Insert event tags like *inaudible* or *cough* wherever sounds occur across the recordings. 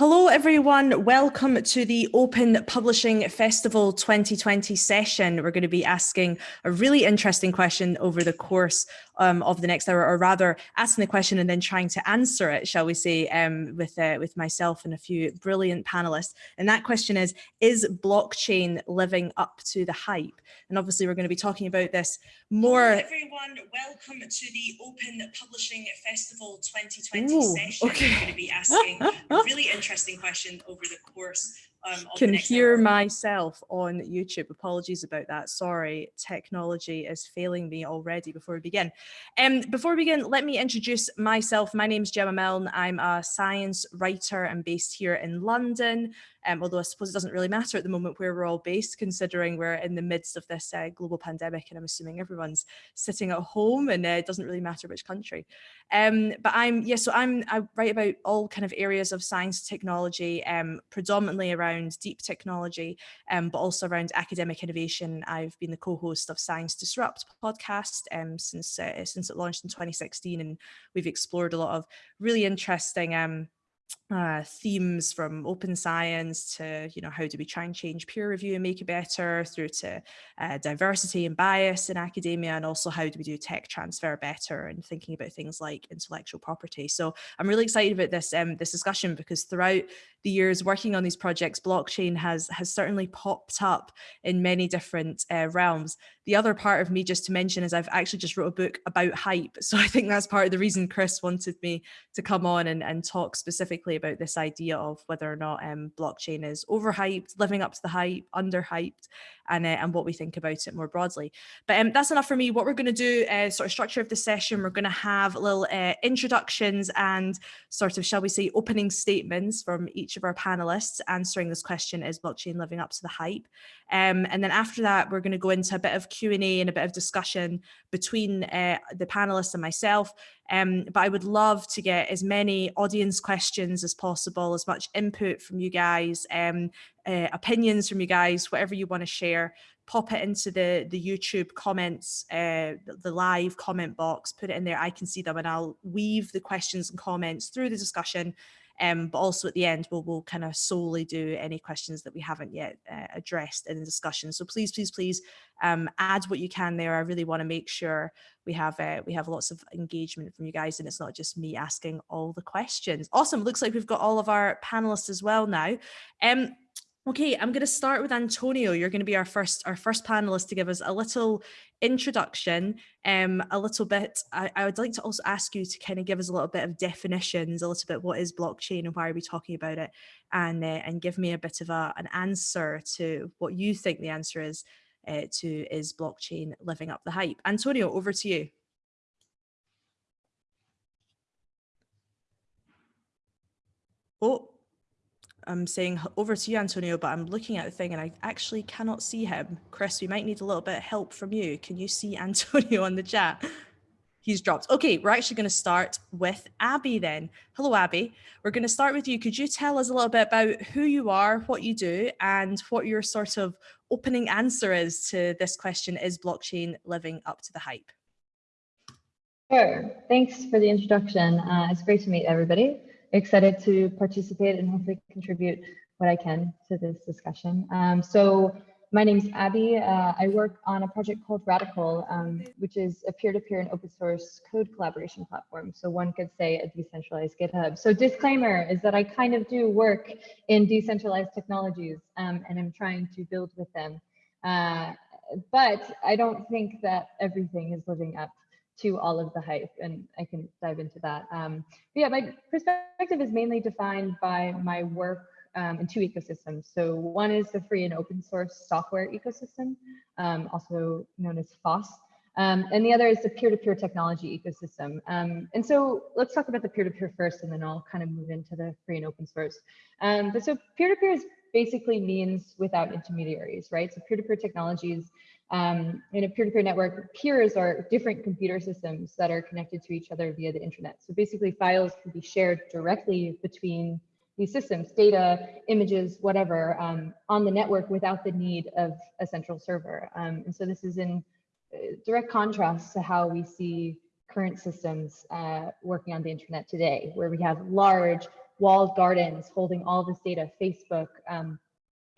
Hello everyone, welcome to the Open Publishing Festival 2020 session. We're going to be asking a really interesting question over the course um, of the next hour, or rather asking the question and then trying to answer it, shall we say, um, with, uh, with myself and a few brilliant panelists. And that question is, is blockchain living up to the hype? And obviously we're going to be talking about this more. Hello everyone, welcome to the Open Publishing Festival 2020 Ooh, session. Okay. We're going to be asking a really interesting question over the course um, can hear hour. myself on YouTube. Apologies about that. Sorry, technology is failing me already before we begin. Um, before we begin, let me introduce myself. My name is Gemma Milne. I'm a science writer. I'm based here in London um, although I suppose it doesn't really matter at the moment where we're all based, considering we're in the midst of this uh, global pandemic, and I'm assuming everyone's sitting at home, and uh, it doesn't really matter which country. Um, but I'm, yeah, so I'm, I write about all kind of areas of science technology, um, predominantly around deep technology, um, but also around academic innovation. I've been the co-host of Science Disrupt podcast um, since, uh, since it launched in 2016, and we've explored a lot of really interesting um, uh, themes from open science to, you know, how do we try and change peer review and make it better through to uh, diversity and bias in academia and also how do we do tech transfer better and thinking about things like intellectual property. So I'm really excited about this, um, this discussion because throughout the years working on these projects, blockchain has, has certainly popped up in many different uh, realms. The other part of me just to mention is I've actually just wrote a book about hype. *laughs* So I think that's part of the reason Chris wanted me to come on and, and talk specifically about this idea of whether or not um, blockchain is overhyped, living up to the hype, underhyped, and, uh, and what we think about it more broadly. But um, that's enough for me. What we're going to do, uh, sort of structure of the session, we're going to have little uh, introductions and sort of, shall we say, opening statements from each of our panelists answering this question, is blockchain living up to the hype? Um, and then after that, we're going to go into a bit of Q&A and a bit of discussion between uh, the panelists and myself. Um, but I would love to get as many audience questions as possible, as much input from you guys, um, uh, opinions from you guys, whatever you want to share, pop it into the, the YouTube comments, uh, the live comment box, put it in there. I can see them and I'll weave the questions and comments through the discussion um, but also at the end, we'll, we'll kind of solely do any questions that we haven't yet uh, addressed in the discussion. So please, please, please um, add what you can there. I really want to make sure we have uh, we have lots of engagement from you guys and it's not just me asking all the questions. Awesome. Looks like we've got all of our panelists as well now. Um, Okay, I'm going to start with Antonio. You're going to be our first our first panelist to give us a little introduction, um, a little bit. I, I, would like to also ask you to kind of give us a little bit of definitions, a little bit what is blockchain and why are we talking about it, and uh, and give me a bit of a, an answer to what you think the answer is uh, to is blockchain living up the hype. Antonio, over to you. Oh, I'm saying over to you, Antonio, but I'm looking at the thing and I actually cannot see him. Chris, we might need a little bit of help from you. Can you see *laughs* Antonio on the chat? He's dropped. Okay, we're actually going to start with Abby then. Hello, Abby. We're going to start with you. Could you tell us a little bit about who you are, what you do, and what your sort of opening answer is to this question, is blockchain living up to the hype? Sure. Thanks for the introduction. Uh, it's great to meet everybody excited to participate and hopefully contribute what I can to this discussion. Um, so my name is Abby. Uh, I work on a project called Radicle, um, which is a peer-to-peer -peer and open source code collaboration platform. So one could say a decentralized GitHub. So disclaimer is that I kind of do work in decentralized technologies um, and I'm trying to build with them. Uh, but I don't think that everything is living up to all of the hype, and I can dive into that. Um, but yeah, my perspective is mainly defined by my work um, in two ecosystems. So one is the free and open source software ecosystem, um, also known as FOSS. Um, and the other is the peer-to-peer -peer technology ecosystem. Um, and so let's talk about the peer-to-peer -peer first, and then I'll kind of move into the free and open source. Um, but so peer-to-peer -peer basically means without intermediaries, right? So peer-to-peer -peer technologies um, in a peer-to-peer -peer network, peers are different computer systems that are connected to each other via the internet. So basically files can be shared directly between these systems, data, images, whatever, um, on the network without the need of a central server. Um, and so this is in uh, direct contrast to how we see current systems uh, working on the internet today, where we have large walled gardens holding all this data, Facebook, um,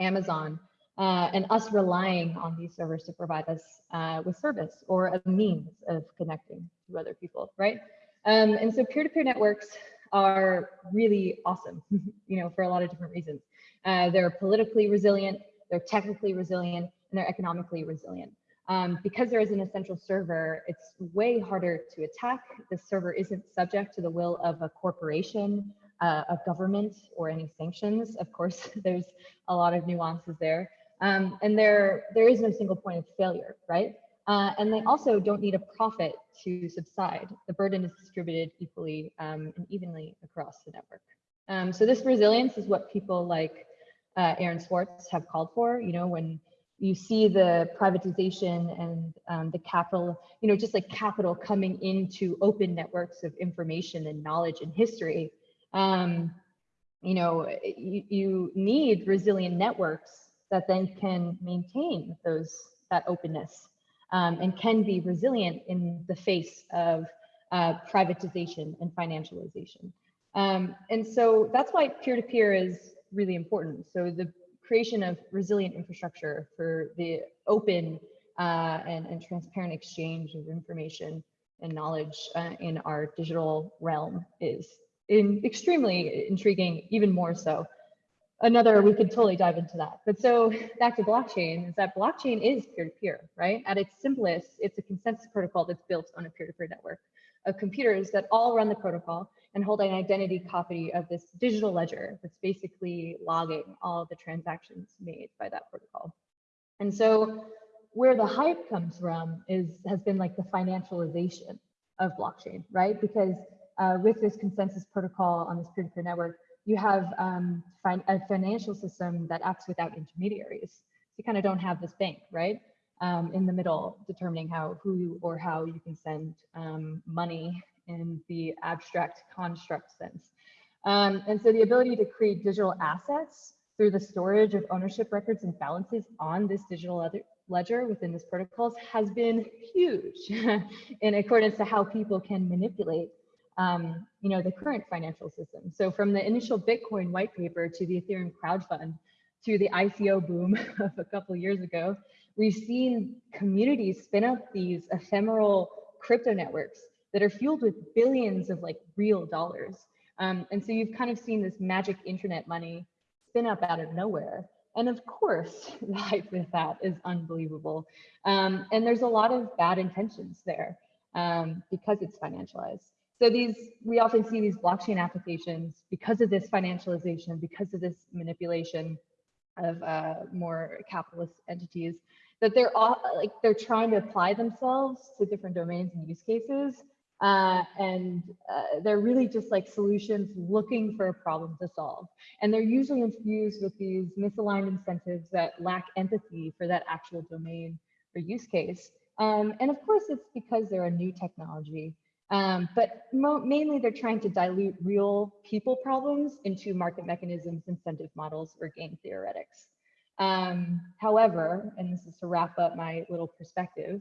Amazon, uh, and us relying on these servers to provide us uh, with service or a means of connecting to other people, right? Um, and so peer-to-peer -peer networks are really awesome, *laughs* you know, for a lot of different reasons. Uh, they're politically resilient, they're technically resilient, and they're economically resilient. Um, because there is an essential server, it's way harder to attack. The server isn't subject to the will of a corporation, uh, a government, or any sanctions. Of course, *laughs* there's a lot of nuances there. Um, and there, there is no single point of failure, right? Uh, and they also don't need a profit to subside. The burden is distributed equally um, and evenly across the network. Um, so this resilience is what people like uh, Aaron Swartz have called for. You know, when you see the privatization and um, the capital, you know, just like capital coming into open networks of information and knowledge and history, um, you know, you, you need resilient networks that then can maintain those that openness um, and can be resilient in the face of uh, privatization and financialization. Um, and so that's why peer-to-peer -peer is really important. So the creation of resilient infrastructure for the open uh, and, and, transparent exchange of information and knowledge uh, in our digital realm is in extremely intriguing, even more so. Another, we could totally dive into that. But so *laughs* back to blockchain is that blockchain is peer-to-peer, -peer, right? At its simplest, it's a consensus protocol that's built on a peer-to-peer -peer network of computers that all run the protocol and hold an identity copy of this digital ledger that's basically logging all the transactions made by that protocol. And so where the hype comes from is has been like the financialization of blockchain, right? Because uh, with this consensus protocol on this peer-to-peer -peer network, you have um, a financial system that acts without intermediaries. So you kind of don't have this bank, right? Um, in the middle, determining how, who, or how you can send um, money in the abstract construct sense. Um, and so the ability to create digital assets through the storage of ownership records and balances on this digital ledger within this protocols has been huge *laughs* in accordance to how people can manipulate um, you know, the current financial system. So from the initial Bitcoin white paper to the Ethereum crowdfund to the ICO boom *laughs* of a couple years ago, we've seen communities spin up these ephemeral crypto networks that are fueled with billions of like real dollars. Um, and so you've kind of seen this magic internet money spin up out of nowhere. And of course, *laughs* the hype with that is unbelievable. Um, and there's a lot of bad intentions there um, because it's financialized. So these, we often see these blockchain applications because of this financialization, because of this manipulation of uh, more capitalist entities, that they're all like they're trying to apply themselves to different domains and use cases uh, and uh, they're really just like solutions looking for a problem to solve. And they're usually infused with these misaligned incentives that lack empathy for that actual domain or use case. Um, and of course, it's because they're a new technology. Um, but mainly they're trying to dilute real people problems into market mechanisms, incentive models, or game theoretics. Um, however, and this is to wrap up my little perspective,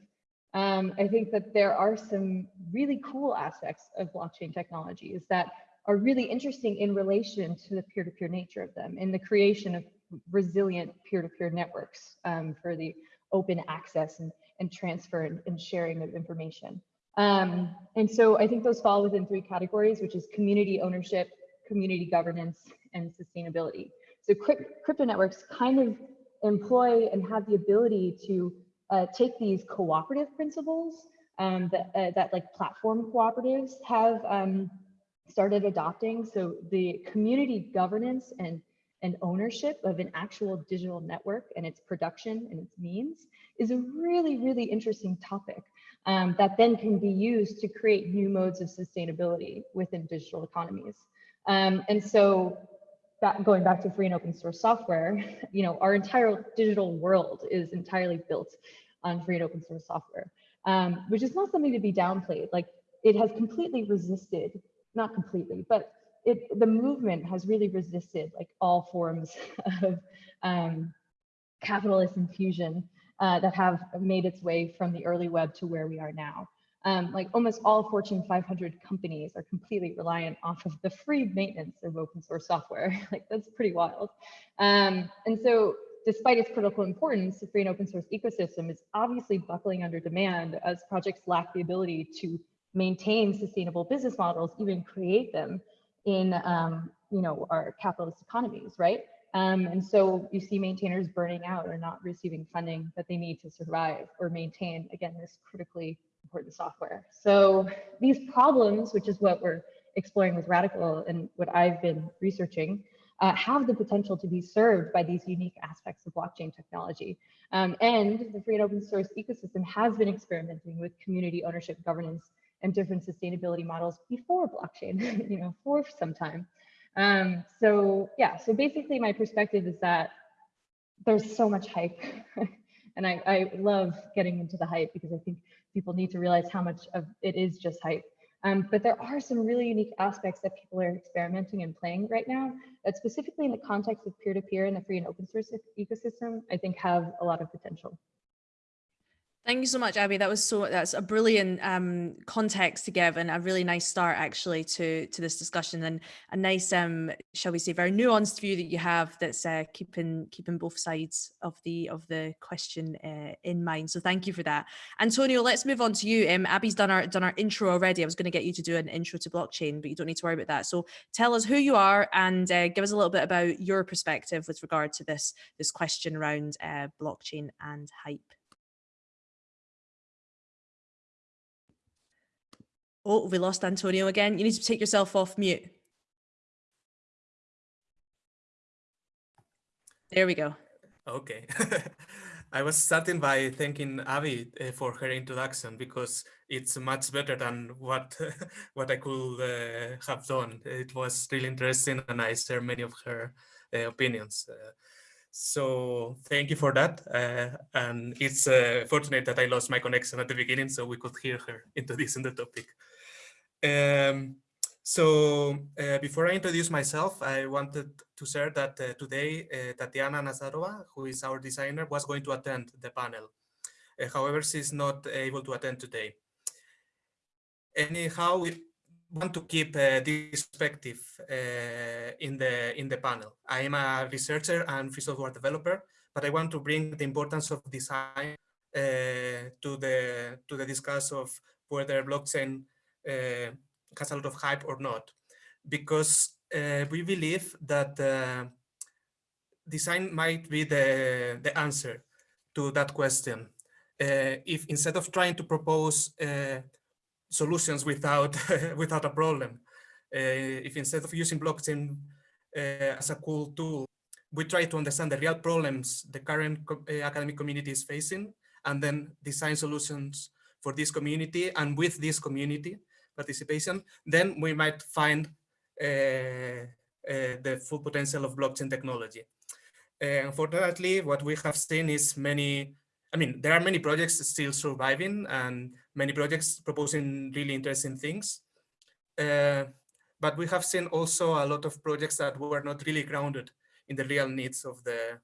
um, I think that there are some really cool aspects of blockchain technologies that are really interesting in relation to the peer-to-peer -peer nature of them in the creation of resilient peer-to-peer -peer networks um, for the open access and, and transfer and, and sharing of information. Um, and so I think those fall within three categories, which is community ownership, community governance, and sustainability. So crypto networks kind of employ and have the ability to uh, take these cooperative principles um, that, uh, that like platform cooperatives have um, started adopting. So the community governance and, and ownership of an actual digital network and its production and its means is a really, really interesting topic um, that then can be used to create new modes of sustainability within digital economies. Um, and so back, going back to free and open source software, *laughs* you know, our entire digital world is entirely built on free and open source software, um, which is not something to be downplayed. Like it has completely resisted, not completely, but it, the movement has really resisted like all forms *laughs* of um, capitalist infusion uh, that have made its way from the early web to where we are now. Um, like almost all Fortune 500 companies are completely reliant off of the free maintenance of open source software. *laughs* like that's pretty wild. Um, and so despite its critical importance, the free and open source ecosystem is obviously buckling under demand as projects lack the ability to maintain sustainable business models, even create them in um, you know our capitalist economies, right? Um, and so you see maintainers burning out or not receiving funding that they need to survive or maintain, again, this critically important software. So these problems, which is what we're exploring with Radicle and what I've been researching, uh, have the potential to be served by these unique aspects of blockchain technology. Um, and the free and open source ecosystem has been experimenting with community ownership governance and different sustainability models before blockchain, *laughs* you know, for some time. Um, so yeah, so basically my perspective is that there's so much hype *laughs* and I, I love getting into the hype because I think people need to realize how much of it is just hype. Um, but there are some really unique aspects that people are experimenting and playing right now that specifically in the context of peer-to-peer -peer and the free and open source ecosystem, I think have a lot of potential. Thank you so much, Abby. That was so that's a brilliant um, context to give and a really nice start actually to to this discussion and a nice, um, shall we say, very nuanced view that you have that's uh, keeping keeping both sides of the of the question uh, in mind. So thank you for that, Antonio. Let's move on to you. Um, Abby's done our done our intro already. I was going to get you to do an intro to blockchain, but you don't need to worry about that. So tell us who you are and uh, give us a little bit about your perspective with regard to this this question around uh, blockchain and hype. Oh, we lost Antonio again. You need to take yourself off mute. There we go. Okay. *laughs* I was starting by thanking Abby uh, for her introduction because it's much better than what *laughs* what I could uh, have done. It was really interesting and I share many of her uh, opinions. So thank you for that. Uh, and it's uh, fortunate that I lost my connection at the beginning so we could hear her *laughs* introducing the topic. Um, so uh, before I introduce myself, I wanted to share that uh, today uh, Tatiana Nazarova, who is our designer, was going to attend the panel. Uh, however, she's not able to attend today. Anyhow, we want to keep uh, this perspective uh, in the in the panel. I am a researcher and free software developer, but I want to bring the importance of design to the to the discuss of whether blockchain uh, has a lot of hype or not, because uh, we believe that uh, design might be the, the answer to that question. if instead of trying to propose solutions without *laughs* without a problem, if instead of using blockchain as a cool tool, we try to understand the real problems the current uh, academic community is facing and then design solutions for this community and with this community participation, then we might find uh, uh, the full potential of blockchain technology. Uh, unfortunately, what we have seen is many, I mean, there are many projects still surviving and many projects proposing really interesting things. Uh, but we have seen also a lot of projects that were not really grounded in the real needs of the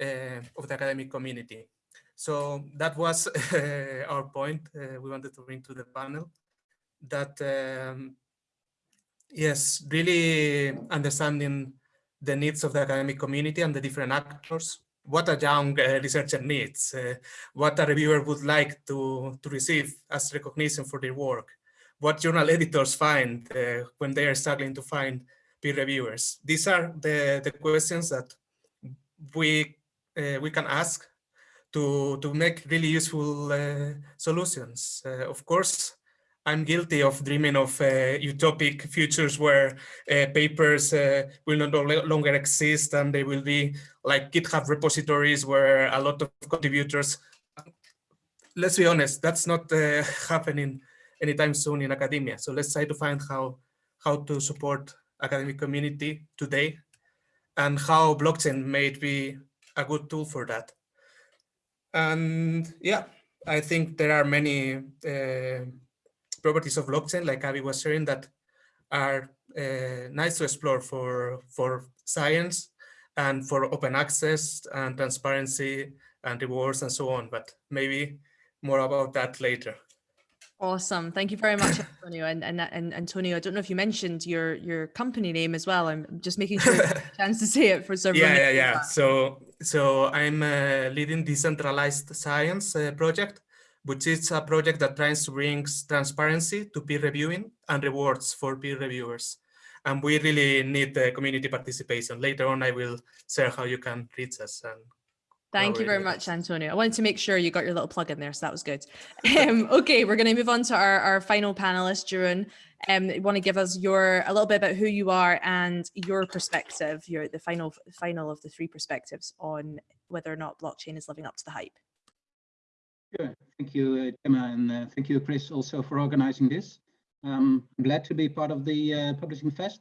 uh, of the academic community. So that was *laughs* uh, our point we wanted to bring to the panel that um, yes, really understanding the needs of the academic community and the different actors, what a young uh, researcher needs, uh, what a reviewer would like to, to receive as recognition for their work, what journal editors find uh, when they are struggling to find peer reviewers. These are the, the questions that we, uh, we can ask to, to make really useful uh, solutions. Uh, of course, I'm guilty of dreaming of uh, utopic futures where uh, papers uh, will no longer exist and they will be like GitHub repositories where a lot of contributors. Let's be honest, that's not *laughs* happening anytime soon in academia. So let's try to find how how to support academic community today and how blockchain may be a good tool for that. And yeah, I think there are many uh, properties of blockchain, like Abby was sharing, that are uh, nice to explore for, for science and for open access and transparency and rewards and so on, but maybe more about that later. Awesome. Thank you very much, Antonio. And, and, and Antonio, I don't know if you mentioned your, your company name as well. I'm just making sure you have a chance to say it for several yeah, yeah, yeah. So, so I'm uh, leading decentralized science uh, project, which is a project that tries to bring transparency to peer reviewing and rewards for peer reviewers. And we really need the community participation. Later on, I will share how you can reach us and Thank you very much. Antonio. I wanted to make sure you got your little plug in there, so that was good. Um, *laughs* okay, we're going to move on to our, our final panelist, Jeroen. Um, you want to give us your a little bit about who you are and your perspective, your the final final of the three perspectives on whether or not blockchain is living up to the hype. Sure. Thank you, uh, Emma, and uh, thank you, Chris, also for organizing this. Um, I'm glad to be part of the uh, Publishing Fest.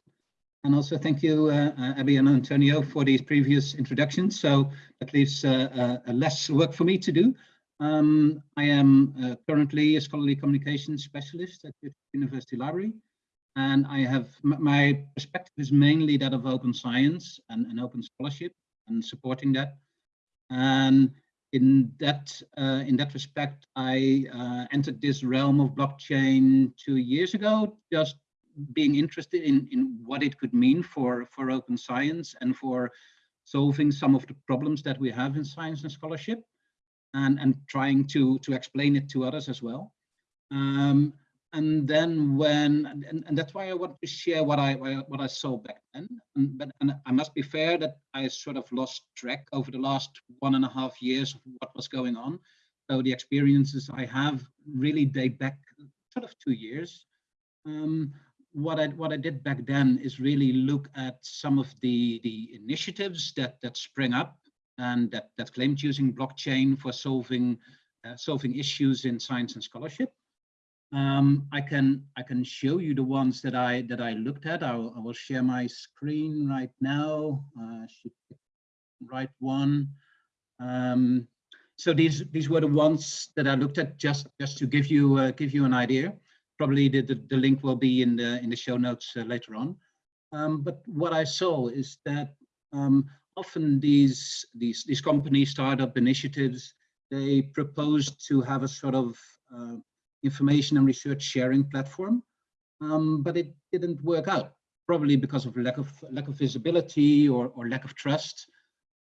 And also thank you, uh, uh, Abby and Antonio, for these previous introductions. So that leaves uh, less work for me to do. Um, I am currently a scholarly communications specialist at the University Library. And I have my perspective is mainly that of open science and, and open scholarship and supporting that. And in that uh, in that respect, I uh, entered this realm of blockchain two years ago, just being interested in in what it could mean for for open science and for solving some of the problems that we have in science and scholarship, and and trying to to explain it to others as well. Um, and then when and, and that's why I want to share what I what I saw back then. And, but and I must be fair that I sort of lost track over the last one and a half years of what was going on. So the experiences I have really date back sort of two years. Um, what I what I did back then is really look at some of the the initiatives that that sprang up and that that claimed using blockchain for solving uh, solving issues in science and scholarship. Um, I can I can show you the ones that I that I looked at. I will, I will share my screen right now. Uh, should right one. Um, so these these were the ones that I looked at just just to give you uh, give you an idea. Probably the, the, the link will be in the in the show notes uh, later on. Um, but what I saw is that um, often these these these companies startup initiatives they propose to have a sort of uh, information and research sharing platform, um, but it didn't work out, probably because of lack of lack of visibility or, or lack of trust.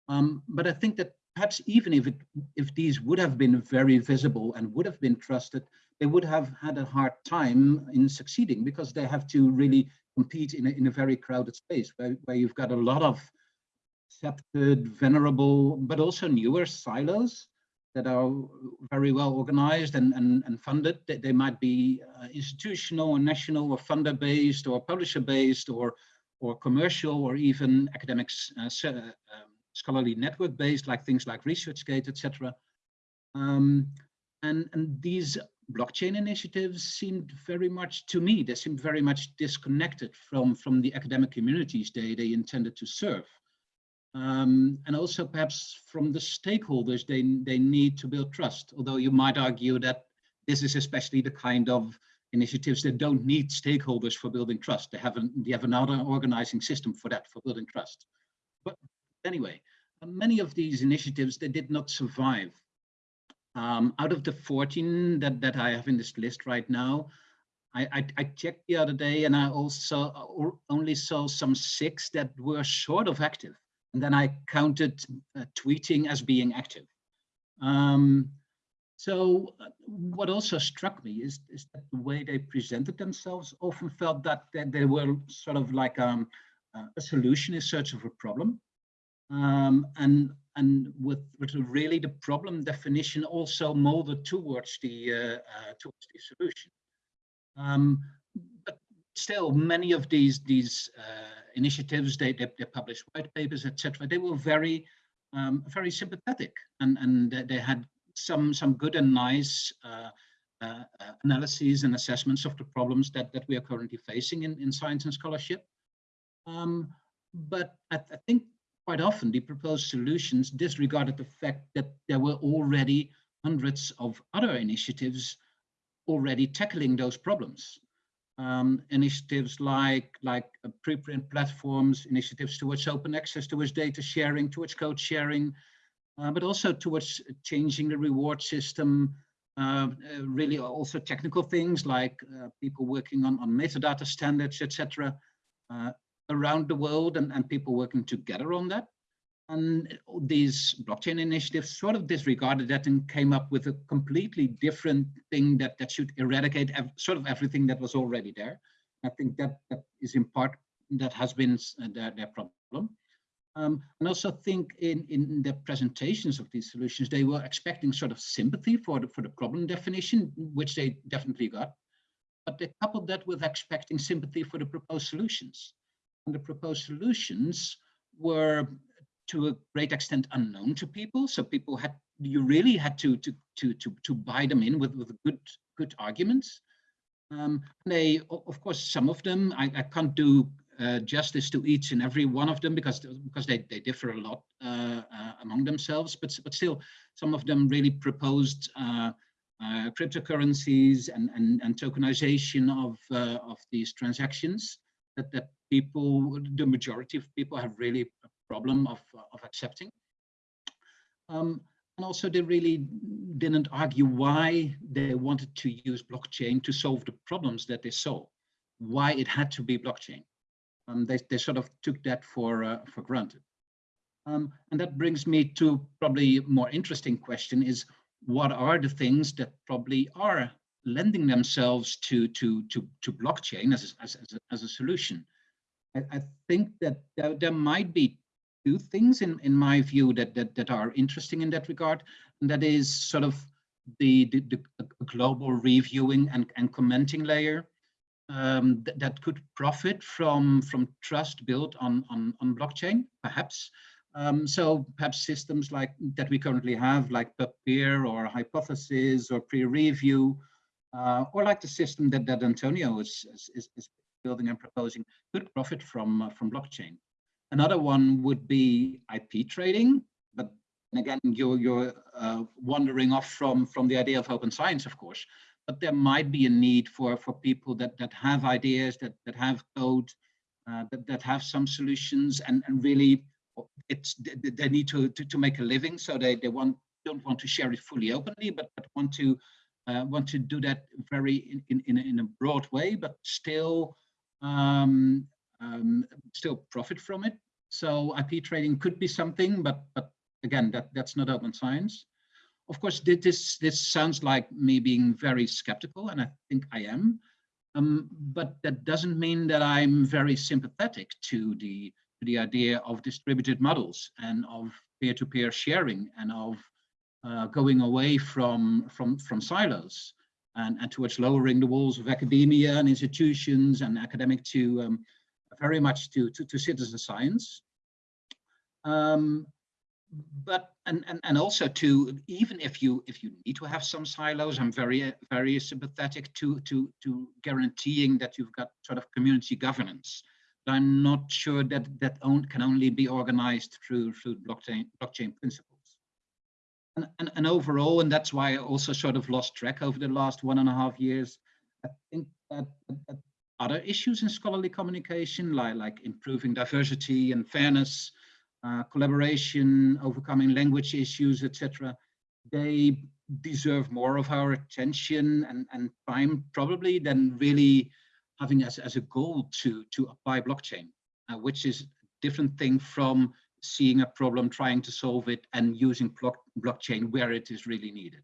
Um, but I think that perhaps even if it if these would have been very visible and would have been trusted, they would have had a hard time in succeeding because they have to really compete in a, in a very crowded space where, where you've got a lot of accepted, venerable, but also newer silos that are very well organized and, and, and funded. They, might be uh, institutional or national or funder based or publisher based or, or commercial or even academics uh, um, scholarly network based like things like ResearchGate, etc. Um, and, and these blockchain initiatives seemed very much to me, they seemed very much disconnected from, from the academic communities they, they intended to serve. Um, and also perhaps from the stakeholders they, they need to build trust. Although you might argue that this is especially the kind of initiatives that don't need stakeholders for building trust. They have, an, they have another organizing system for that, for building trust. But anyway, uh, many of these initiatives, they did not survive. Um, out of the 14 that, that I have in this list right now, I, I, I, checked the other day and I also uh, only saw some six that were sort of active. And then I counted uh, tweeting as being active. Um, so uh, what also struck me is, is that the way they presented themselves often felt that, they were sort of like um, uh, a solution in search of a problem. Um, and and with, with really the problem definition also molded towards the uh, uh, towards the solution. Um, still, many of these these uh, initiatives, they, they, they published white papers, etc. They were very, um, very sympathetic, and and they had some some good and nice uh, uh, analyses and assessments of the problems that that we are currently facing in in science and scholarship. Um, but I, I think quite often the proposed solutions disregarded the fact that there were already hundreds of other initiatives already tackling those problems um, initiatives like like uh, preprint platforms, initiatives towards open access, towards data sharing, towards code sharing, uh, but also towards changing the reward system, uh, uh, really also technical things like uh, people working on, on metadata standards, etc., uh, around the world and, and people working together on that. And these blockchain initiatives sort of disregarded that and came up with a completely different thing that, that should eradicate sort of everything that was already there. I think that, that is in part, that has been uh, their, their problem. Um, and also think in, in the presentations of these solutions, they were expecting sort of sympathy for the, for the problem definition, which they definitely got. But they coupled that with expecting sympathy for the proposed solutions. And the proposed solutions were to a great extent unknown to people. So people had, you really had to, to, to, to, to buy them in with, with good, good arguments. Um, they, of course, some of them, I, I can't do uh, justice to each and every one of them because because they, they differ a lot uh, uh, among themselves, but but still some of them really proposed uh, uh, cryptocurrencies and, and and tokenization of uh, of these transactions that that people the majority of people have really problem of of accepting. Um, and also they really didn't argue why they wanted to use blockchain to solve the problems that they saw, why it had to be blockchain. Um, they, they sort of took that for, uh, for granted. Um, and that brings me to probably more interesting question is what are the things that probably are lending themselves to, to, to, to blockchain as, as, as, a, as a solution? I, I think that there, there might be two things in, in my view that, that, that are interesting in that regard. And that is sort of the, the, the global reviewing and, and commenting layer um, th that could profit from from trust built on on, on blockchain, perhaps. Um, so perhaps systems like that we currently have, like peer or Hypothesis or PREreview, uh, or like the system that that Antonio is is, is building and proposing, could profit from uh, from blockchain. Another one would be IP trading, but again, you're you're uh, wandering off from from the idea of open science, of course but there might be a need for for people that that have ideas that that have code uh, that that have some solutions and and really it's they need to to, to make a living so they they want don't want to share it fully openly but, but want to uh, want to do that very in in in a, broad way but still um, um, still profit from it so IP trading could be something but but again that that's not open science of course, this, this sounds like me being very skeptical, and I think I am. Um, but that doesn't mean that I'm very sympathetic to the, to the idea of distributed models and of peer-to-peer -peer sharing and of uh, going away from, from, from silos and, and towards lowering the walls of academia and institutions and academic to um, very much to, to, to citizen science. Um, but and, and and also to even if you if you need to have some silos i'm very very sympathetic to to to guaranteeing that you've got sort of community governance but i'm not sure that that own, can only be organized through through blockchain blockchain principles and, and and overall and that's why i also sort of lost track over the last one and a half years i think that, that other issues in scholarly communication like like improving diversity and fairness uh, collaboration, overcoming language issues, etc. They deserve more of our attention and, and time probably than really having as, as a goal to, to apply blockchain, uh, which is a different thing from seeing a problem, trying to solve it and using block, blockchain where it is really needed.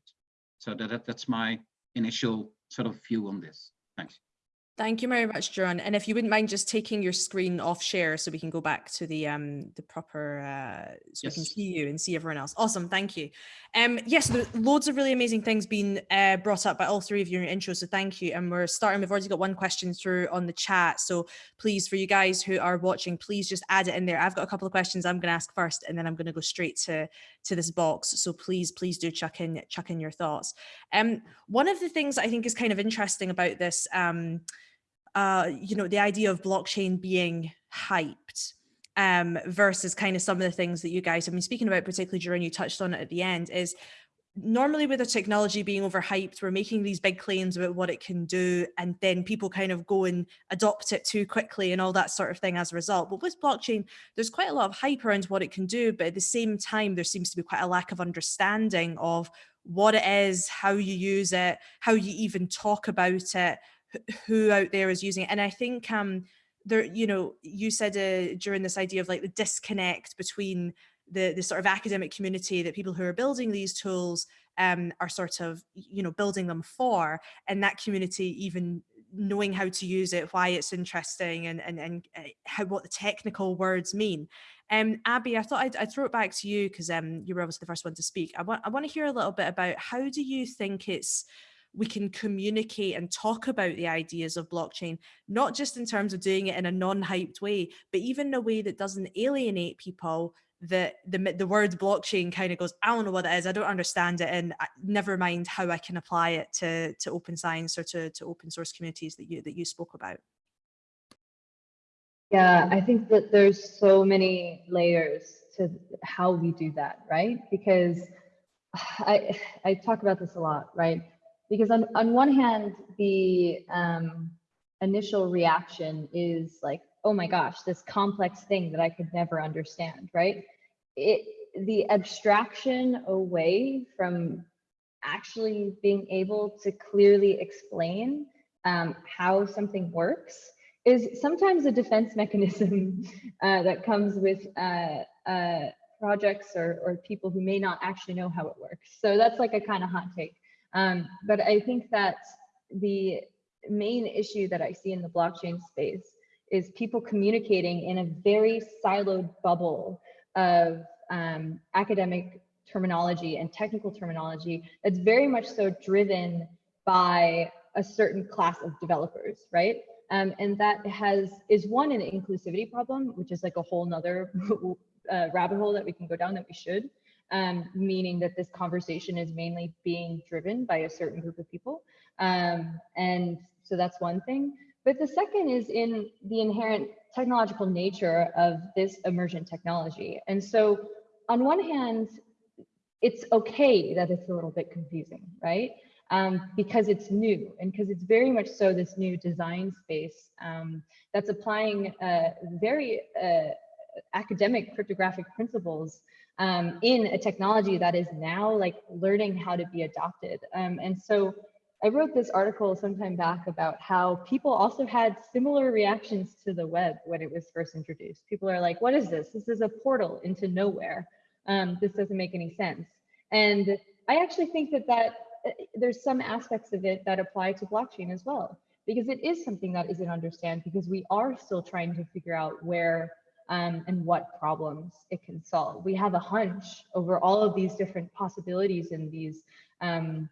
So that, that that's my initial sort of view on this. Thanks. Thank you very much, John. And if you wouldn't mind just taking your screen off share so we can go back to the um the proper uh so yes. we can see you and see everyone else. Awesome, thank you. Um yes, there's loads of really amazing things being uh, brought up by all three of you in your intro, so thank you. And we're starting, we've already got one question through on the chat. So please, for you guys who are watching, please just add it in there. I've got a couple of questions I'm gonna ask first and then I'm gonna go straight to to this box. So please, please do chuck in chuck in your thoughts. Um one of the things I think is kind of interesting about this um uh, you know, the idea of blockchain being hyped um, versus kind of some of the things that you guys have been speaking about, particularly during you touched on it at the end, is normally with a technology being overhyped, we're making these big claims about what it can do, and then people kind of go and adopt it too quickly and all that sort of thing as a result. But with blockchain, there's quite a lot of hype around what it can do, but at the same time, there seems to be quite a lack of understanding of what it is, how you use it, how you even talk about it, who out there is using it. And I think um, there, you know, you said uh, during this idea of like the disconnect between the, the sort of academic community that people who are building these tools um, are sort of, you know, building them for, and that community even knowing how to use it, why it's interesting and, and, and uh, how, what the technical words mean. Um, Abby, I thought I'd, I'd throw it back to you because um, you were obviously the first one to speak. I want, I want to hear a little bit about how do you think it's we can communicate and talk about the ideas of blockchain, not just in terms of doing it in a non-hyped way, but even a way that doesn't alienate people that the, the word blockchain kind of goes, I don't know what it is, I don't understand it, and never mind how I can apply it to, to open science or to, to open source communities that you, that you spoke about. Yeah, I think that there's so many layers to how we do that, right? Because *sighs* I, I talk about this a lot, right? Because on, on one hand, the um, initial reaction is like, oh my gosh, this complex thing that I could never understand, right? It, the abstraction away from actually being able to clearly explain um, how something works is sometimes a defense *laughs* mechanism uh, that comes with uh, uh, projects or, or people who may not actually know how it works. So that's like a kind of hot take. Um, but I think that the main issue that I see in the blockchain space is people communicating in a very siloed bubble of um, academic terminology and technical terminology that's very much so driven by a certain class of developers, right? Um, and that has is one an inclusivity problem, which is like a whole nother *laughs* uh, rabbit hole that we can go down that we should um, meaning that this conversation is mainly being driven by a certain group of people. Um, and so that's one thing. But the second is in the inherent technological nature of this emergent technology. And so on one hand, it's okay that it's a little bit confusing, right? Um, because it's new and because it's very much so this new design space um, that's applying uh, very uh, academic cryptographic principles um, in a technology that is now like learning how to be adopted. Um, and so I wrote this article sometime back about how people also had similar reactions to the web when it was first introduced. People are like, what is this? This is a portal into nowhere. Um, this doesn't make any sense. And I actually think that, that uh, there's some aspects of it that apply to blockchain as well, because it is something that isn't understand because we are still trying to figure out where um, and what problems it can solve. We have a hunch over all of these different possibilities and these um,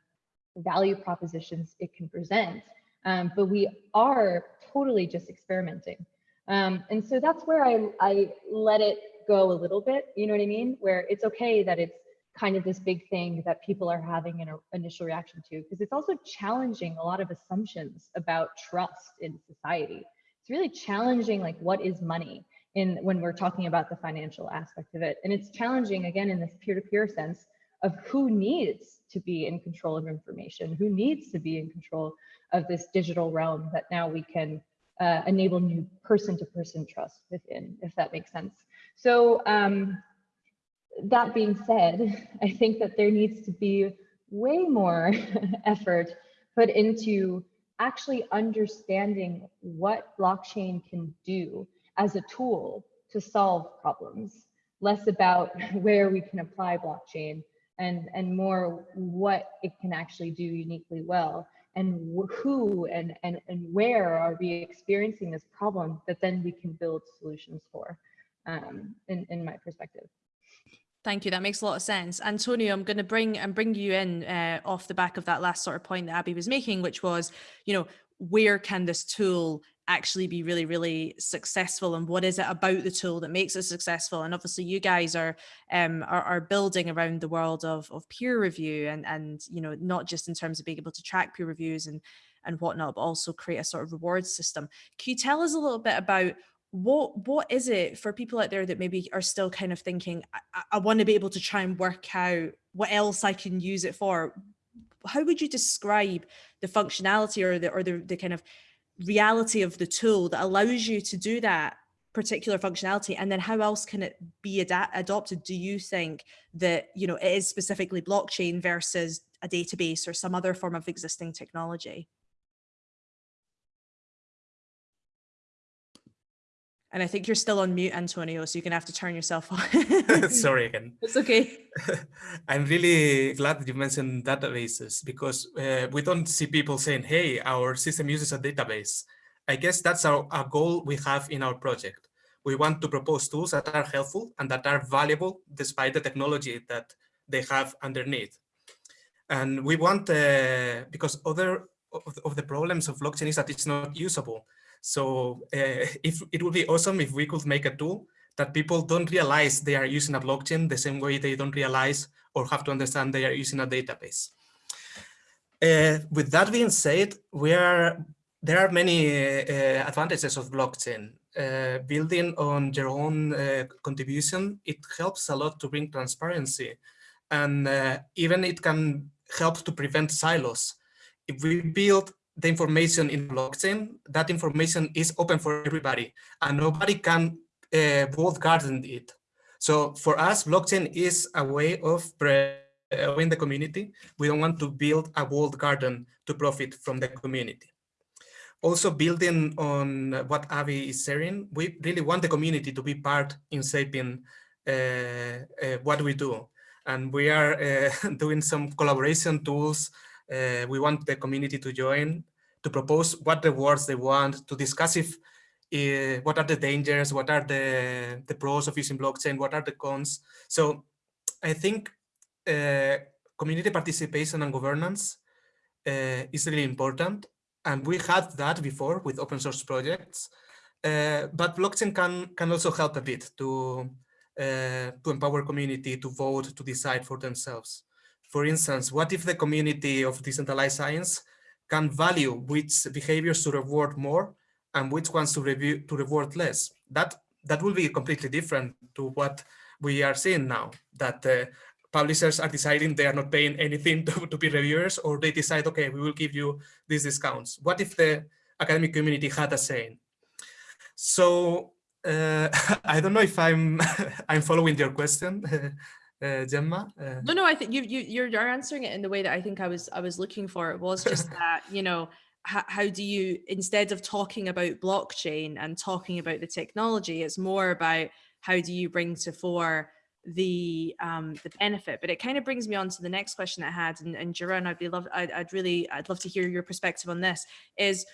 value propositions it can present, um, but we are totally just experimenting. Um, and so that's where I, I let it go a little bit, you know what I mean? Where it's okay that it's kind of this big thing that people are having an initial reaction to, because it's also challenging a lot of assumptions about trust in society. It's really challenging like what is money? In when we're talking about the financial aspect of it. And it's challenging again in this peer-to-peer -peer sense of who needs to be in control of information, who needs to be in control of this digital realm that now we can uh, enable new person-to-person -person trust within, if that makes sense. So um, that being said, *laughs* I think that there needs to be way more *laughs* effort put into actually understanding what blockchain can do as a tool to solve problems, less about *laughs* where we can apply blockchain and, and more what it can actually do uniquely well and who and, and, and where are we experiencing this problem that then we can build solutions for um, in, in my perspective. Thank you. That makes a lot of sense. Antonio, I'm going to bring and bring you in uh, off the back of that last sort of point that Abby was making, which was, you know, where can this tool actually be really, really successful and what is it about the tool that makes it successful? And obviously you guys are um, are, are, building around the world of, of peer review and, and, you know, not just in terms of being able to track peer reviews and, and whatnot, but also create a sort of reward system. Can you tell us a little bit about what what is it for people out there that maybe are still kind of thinking, I, I want to be able to try and work out what else I can use it for? How would you describe the functionality or the or the, the kind of reality of the tool that allows you to do that particular functionality and then how else can it be adopted do you think that you know it is specifically blockchain versus a database or some other form of existing technology. And I think you're still on mute, Antonio, so you're gonna have to turn yourself on. *laughs* Sorry again. *laughs* It's okay. *laughs* I'm really glad that you mentioned databases because uh, we don't see people saying, hey, our system uses a database. I guess that's our, our goal we have in our project. We want to propose tools that are helpful and that are valuable despite the technology that they have underneath. And we want, uh, because other of, of the problems of blockchain is that it's not usable. So uh, if it would be awesome if we could make a tool that people don't realize they are using a blockchain the same way they don't realize or have to understand they are using a database. Uh, with that being said, we are there are many uh, advantages of blockchain. Uh, building on your own contribution, it helps a lot to bring transparency. And even it can help to prevent silos. If we build the information in blockchain, that information is open for everybody and nobody can uh, garden it. So for us, blockchain is a way of growing the community. We don't want to build a walled garden to profit from the community. Also building on what Avi is sharing, we really want the community to be part in shaping uh, uh, what we do. And we are uh, *laughs* doing some collaboration tools uh, we want the community to join, to propose what rewards they want, to discuss if uh, what are the dangers, what are the, the pros of using blockchain, what are the cons. So I think uh, community participation and governance uh, is really important. And we had that before with open source projects. Uh, but blockchain can, can also help a bit to, uh, to empower community to vote, to decide for themselves. For instance, what if the community of decentralized science can value which behaviors to reward more and which ones to review to reward less? That that will be completely different to what we are seeing now. That uh, publishers are deciding they are not paying anything *laughs* to, to be reviewers, or they decide, okay, we will give you these discounts. What if the academic community had a say? So uh, *laughs* I don't know if I'm *laughs* I'm following your question. Uh, Gemma? Uh, no, no, I think you, you you're, you're answering it in the way that I think I was I was looking for. It was just *laughs* that you know how, how do you instead of talking about blockchain and talking about the technology, it's more about how do you bring to fore the um the benefit but it kind of brings me on to the next question i had and, and Jeroen, i'd be love I'd, I'd really i'd love to hear your perspective on this is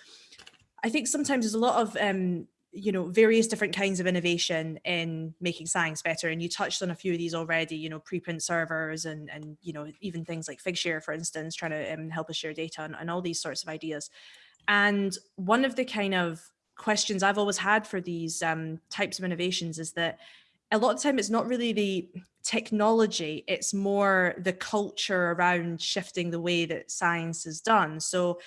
i think sometimes there's a lot of um you know, various different kinds of innovation in making science better. And you touched on a few of these already, you know, preprint servers and, and you know, even things like Figshare, for instance, trying to um, help us share data and, and all these sorts of ideas. And one of the kind of questions I've always had for these um, types of innovations is that a lot of time it's not really the technology, it's more the culture around shifting the way that science is done. So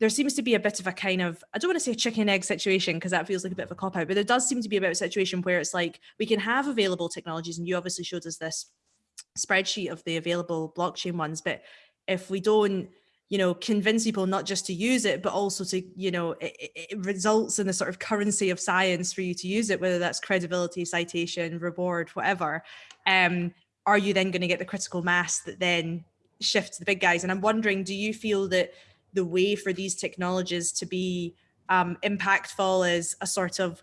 there seems to be a bit of a kind of, I don't want to say chicken egg situation because that feels like a bit of a cop out, but there does seem to be a bit of a situation where it's like we can have available technologies and you obviously showed us this spreadsheet of the available blockchain ones, but if we don't, you know, convince people not just to use it, but also to, you know, it, it results in the sort of currency of science for you to use it, whether that's credibility, citation, reward, whatever. Um, are you then going to get the critical mass that then shifts the big guys? And I'm wondering, do you feel that the way for these technologies to be um, impactful is a sort of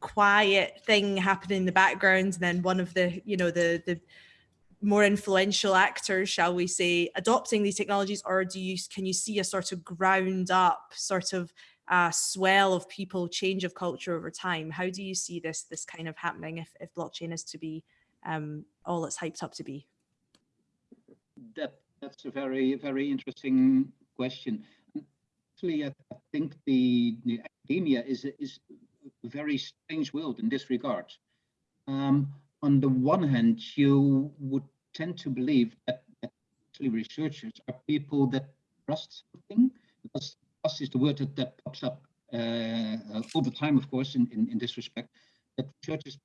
quiet thing happening in the background and then one of the you know the the more influential actors shall we say adopting these technologies or do you can you see a sort of ground up sort of uh, swell of people change of culture over time? How do you see this this kind of happening if, if blockchain is to be um, all it's hyped up to be? That that's a very very interesting question. Actually, I think the, the academia is a, is a very strange world in this regard. Um, on the one hand, you would tend to believe that, that actually researchers are people that trust something, because trust is the word that, that pops up uh, all the time, of course, in, in, in this respect, that researchers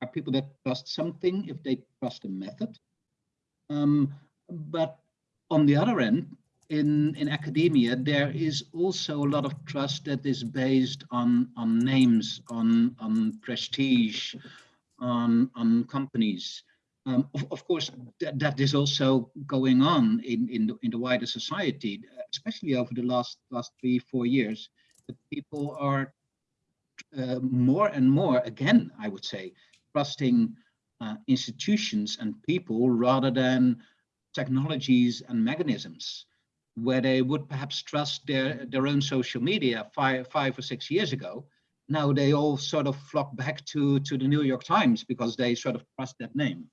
are people that trust something if they trust a method. Um, but on the other end, in, in academia, there is also a lot of trust that is based on, on names, on, on prestige, on, on companies. Um, of, of, course, that, that is also going on in, in, the, in the wider society, especially over the last, last three, four years, that people are uh, more and more, again, I would say, trusting uh, institutions and people rather than technologies and mechanisms where they would perhaps trust their, their own social media five, five or six years ago. Now they all sort of flock back to, to the New York Times because they sort of trust that name.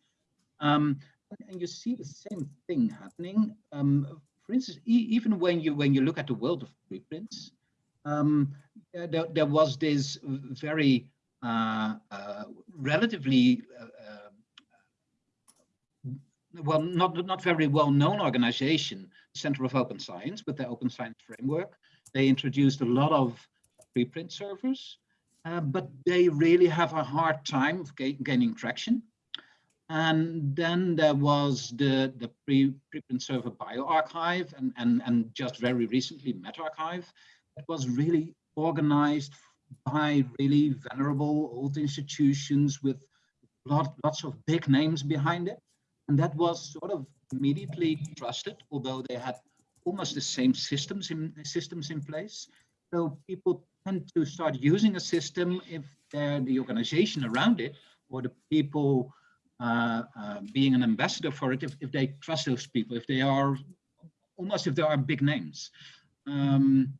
Um, and you see the same thing happening. Um, for instance, e even when you when you look at the world of preprints, um, there, there was this very uh, uh, relatively uh, uh well, not not very well known organization, Center of Open Science, with their Open Science framework. They introduced a lot of preprint servers, uh, but they really have a hard time of ga gaining traction. And then there was the, the pre, preprint server bioRxiv and, and, and just very recently medRxiv. It was really organized by really venerable old institutions with lot, lots of big names behind it. And that was sort of immediately trusted, although they had almost the same systems in systems in place. So people tend to start using a system if they're the organization around it or the people uh, uh, being an ambassador for it if, if they trust those people, if they are almost if they are big names. Um,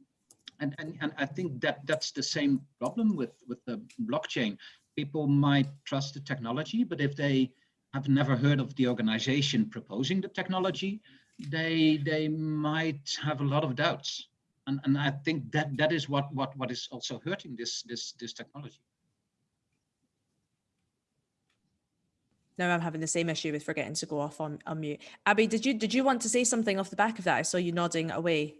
and, and, and I think that that's the same problem with, with the blockchain. People might trust the technology, but if they have never heard of the organization proposing the technology, they they might have a lot of doubts. And, and I think that that is what, what, what is also hurting this, this, this technology. now I'm having the same issue with forgetting to go off on, on mute. Abby, did you did you want to say something off the back of that? I saw you nodding away.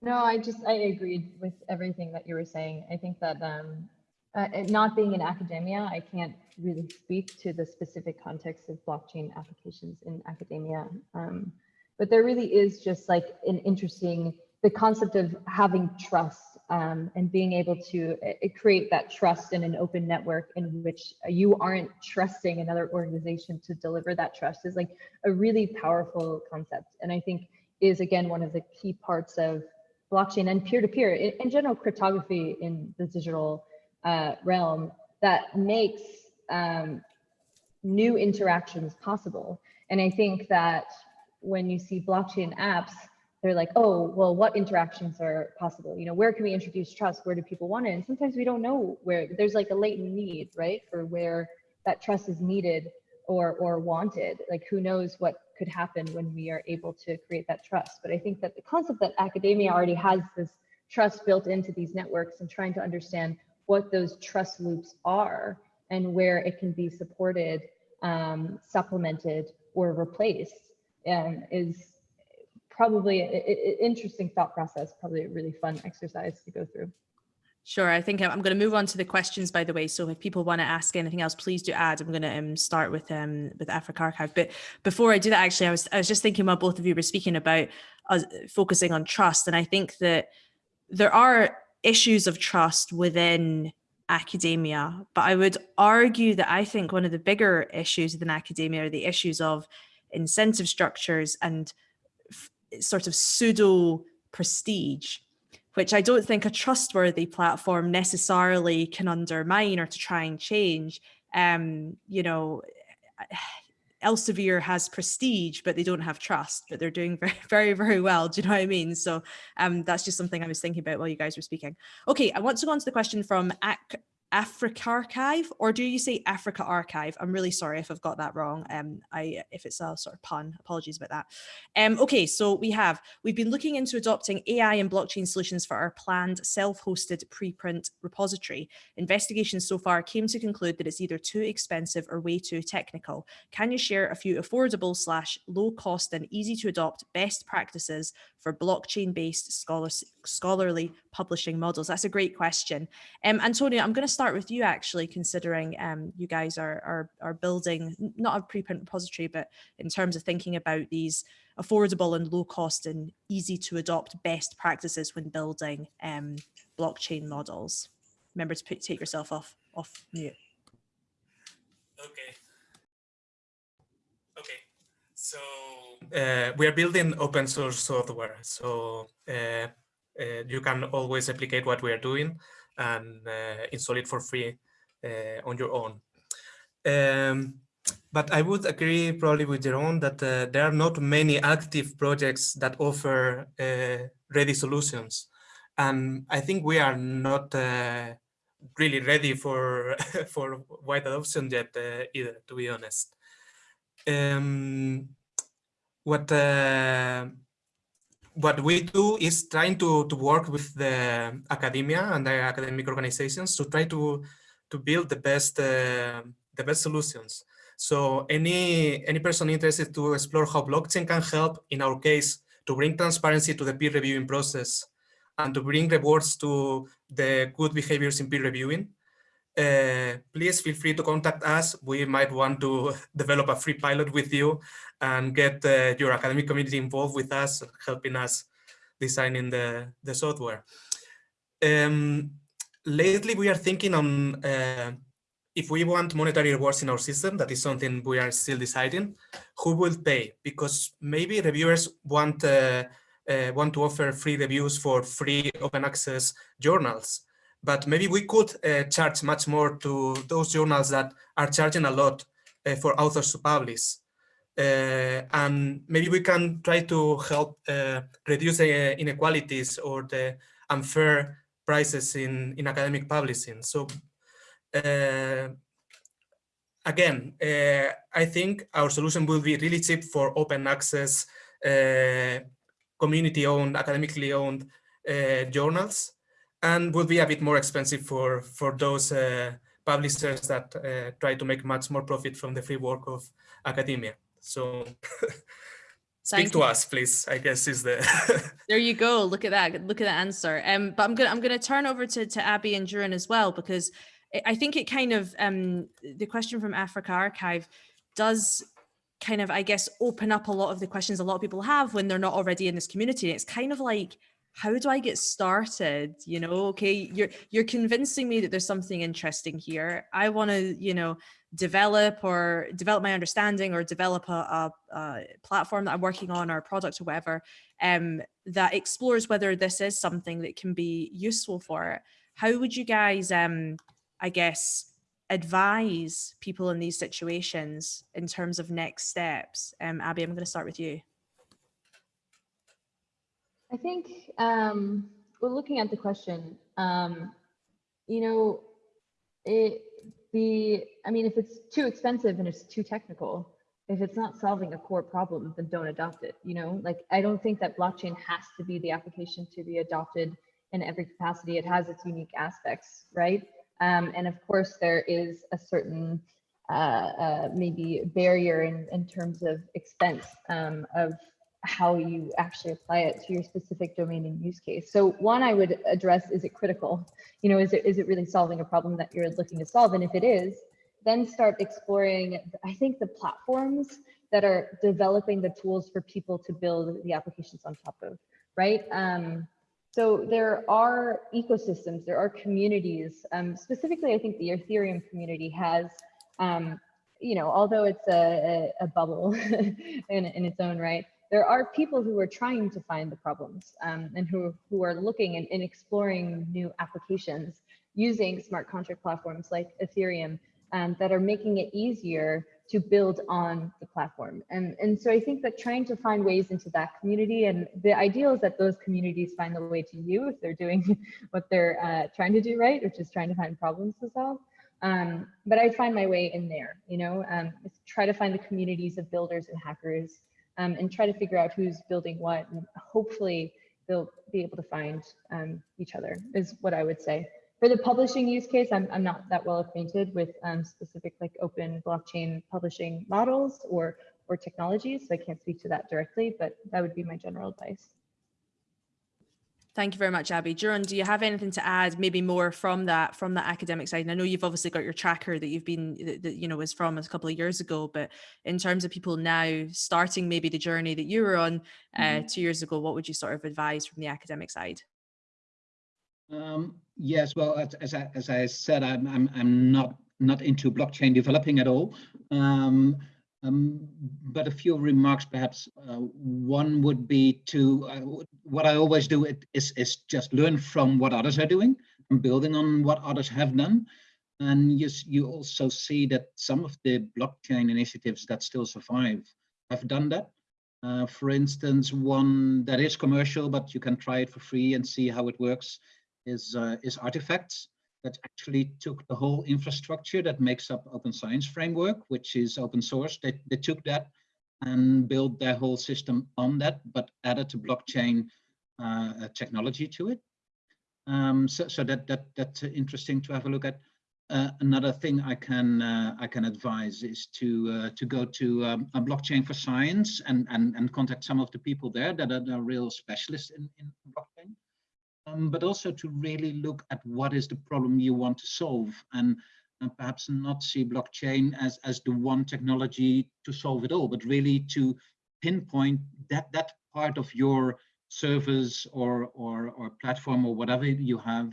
No, I just I agreed with everything that you were saying. I think that um, uh, not being in academia, I can't really speak to the specific context of blockchain applications in academia. Um, but there really is just like an interesting the concept of having trust um, and being able to uh, create that trust in an open network in which you aren't trusting another organization to deliver that trust is like a really powerful concept. And I think is again one of the key parts of blockchain and peer-to-peer -peer, in, in, general cryptography in the digital uh, realm that makes um, new interactions possible. And I think that when you see blockchain apps, they're like, oh, well, what interactions are possible? You know, where can we introduce trust? Where do people want it? And sometimes we don't know where there's like a latent need, right? For where that trust is needed or or wanted. Like who knows what could happen when we are able to create that trust. But I think that the concept that academia already has this trust built into these networks and trying to understand what those trust loops are and where it can be supported, um, supplemented, or replaced um, is probably an interesting thought process, probably a really fun exercise to go through. Sure. I think I'm going to move on to the questions, by the way. So if people want to ask anything else, please do add. I'm going to um, start with um, with AfricArXiv. But before I do that, actually, I was I was just thinking while both of you were speaking about uh, focusing on trust, and I think that there are issues of trust within academia, but I would argue that I think one of the bigger issues within academia are the issues of incentive structures and sort of pseudo prestige, which I don't think a trustworthy platform necessarily can undermine or to try and change. Um, you know, Elsevier has prestige, but they don't have trust, but they're doing *laughs* very, very, very well. Do you know what I mean? So um, that's just something I was thinking about while you guys were speaking. Okay, I want to go on to the question from AfricArXiv, or do you say Africa Archive? I'm really sorry if I've got that wrong. Um, I if it's a sort of pun, apologies about that. Um, okay, so we have we've been looking into adopting AI and blockchain solutions for our planned self-hosted preprint repository. Investigations so far came to conclude that it's either too expensive or way too technical. Can you share a few affordable slash low cost and easy to adopt best practices for blockchain-based scholarly publishing models? That's a great question. Um, Antonio, I'm going to start with you actually, considering um, you guys are, are, are building not a preprint repository, but in terms of thinking about these affordable and low cost and easy to adopt best practices when building um, blockchain models. Remember to put, take yourself off, off mute. Okay. Okay. So uh, we are building open source software. So uh, uh, you can always replicate what we are doing and uh, install it for free uh, on your own. Um, but I would agree probably with Jerome that uh, there are not many active projects that offer ready solutions. And I think we are not really ready for *laughs* for wide adoption yet uh, either, to be honest. Um, what uh, what we do is trying to to work with the academia and the academic organizations to try to to build the best uh, the best solutions. So any any person interested to explore how blockchain can help, in our case, to bring transparency to the peer reviewing process and to bring rewards to the good behaviors in peer reviewing, uh, please feel free to contact us. We might want to *laughs* develop a free pilot with you and get uh, your academic community involved with us, helping us designing the, the software. Um, lately, we are thinking on uh, if we want monetary rewards in our system, that is something we are still deciding, who will pay? Because maybe reviewers want uh, uh, want to offer free reviews for free open access journals. But maybe we could uh, charge much more to those journals that are charging a lot uh, for authors to publish. Uh, and maybe we can try to help uh, reduce inequalities or the unfair prices in, in academic publishing. So uh, again, I think our solution will be really cheap for open access community-owned, academically owned uh, journals, and would be a bit more expensive for for those uh, publishers that uh, try to make much more profit from the free work of academia. So. *laughs* Speak to us, please. I guess is the. *laughs* there you go. Look at that. Look at that answer. Um, but I'm gonna I'm gonna turn over to to Abby and Duran as well because I think it kind of um the question from Africa Archive does kind of, I guess, open up a lot of the questions a lot of people have when they're not already in this community. It's kind of like, how do I get started? You know, okay, you're you're convincing me that there's something interesting here. I want to, you know, develop or develop my understanding or develop a, a, a, platform that I'm working on or a product or whatever um, that explores whether this is something that can be useful for it. How would you guys, um, I guess, advise people in these situations in terms of next steps? Um, Abby, I'm going to start with you. I think um, we're looking at the question, um, you know, it, the, I mean, if it's too expensive and it's too technical, if it's not solving a core problem, then don't adopt it. You know, like I don't think that blockchain has to be the application to be adopted in every capacity. It has its unique aspects, right? Um, and of course, there is a certain uh, uh, maybe barrier in, in terms of expense um, of how you actually apply it to your specific domain and use case. So one I would address, is it critical? You know, is it, is it really solving a problem that you're looking to solve? And if it is, then start exploring, I think the platforms that are developing the tools for people to build the applications on top of, right? Um, so there are ecosystems, there are communities. Um, specifically, I think the Ethereum community has, um, you know, although it's a, a, a bubble *laughs* in, in its own right, there are people who are trying to find the problems um, and who, who are looking and, and exploring new applications using smart contract platforms like Ethereum um, that are making it easier to build on the platform. And, and so I think that trying to find ways into that community and the ideal is that those communities find the way to you if they're doing *laughs* what they're uh, trying to do right, which is trying to find problems to solve. Um, but I find my way in there, you know, um, try to find the communities of builders and hackers um, and try to figure out who's building what and hopefully they'll be able to find um, each other is what I would say. For the publishing use case, I'm, I'm not that well acquainted with um, specific like open blockchain publishing models or, or technologies, so I can't speak to that directly, but that would be my general advice. Thank you very much, Abby. Duran, do you have anything to add, maybe more from that from that academic side? And I know you've obviously got your tracker that you've been that, that you know was from a couple of years ago, but in terms of people now starting maybe the journey that you were on uh, mm -hmm. two years ago, what would you sort of advise from the academic side? Um, yes, well, as, as, I, as I said, I'm, I'm, I'm not not into blockchain developing at all. Um, um, but a few remarks, perhaps. Uh, one would be to uh, what I always do is is just learn from what others are doing and building on what others have done. And you you also see that some of the blockchain initiatives that still survive have done that. Uh, for instance, one that is commercial, but you can try it for free and see how it works, is uh, is Artifacts that actually took the whole infrastructure that makes up Open Science Framework, which is open source. They, they took that and built their whole system on that, but added a blockchain uh, technology to it. Um, so, so that that that's interesting to have a look at. Uh, another thing I can uh, I can advise is to uh, to go to um, a blockchain for science and and and contact some of the people there that are, are real specialists in in blockchain um, but also to really look at what is the problem you want to solve and, and perhaps not see blockchain as, as the one technology to solve it all, but really to pinpoint that, that part of your service or, or, or platform or whatever you have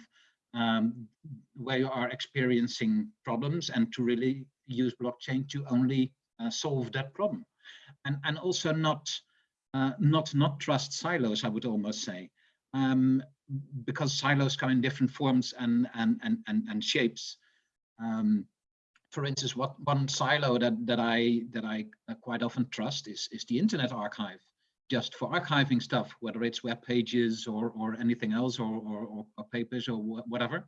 um, where you are experiencing problems and to really use blockchain to only uh, solve that problem. And, and also not, uh, not, not trust silos, I would almost say. Um, because silos come in different forms and and and and, and shapes. Um, for instance, what one silo that that I that I quite often trust is is the Internet Archive, just for archiving stuff, whether it's web pages or or anything else or or, or papers or whatever.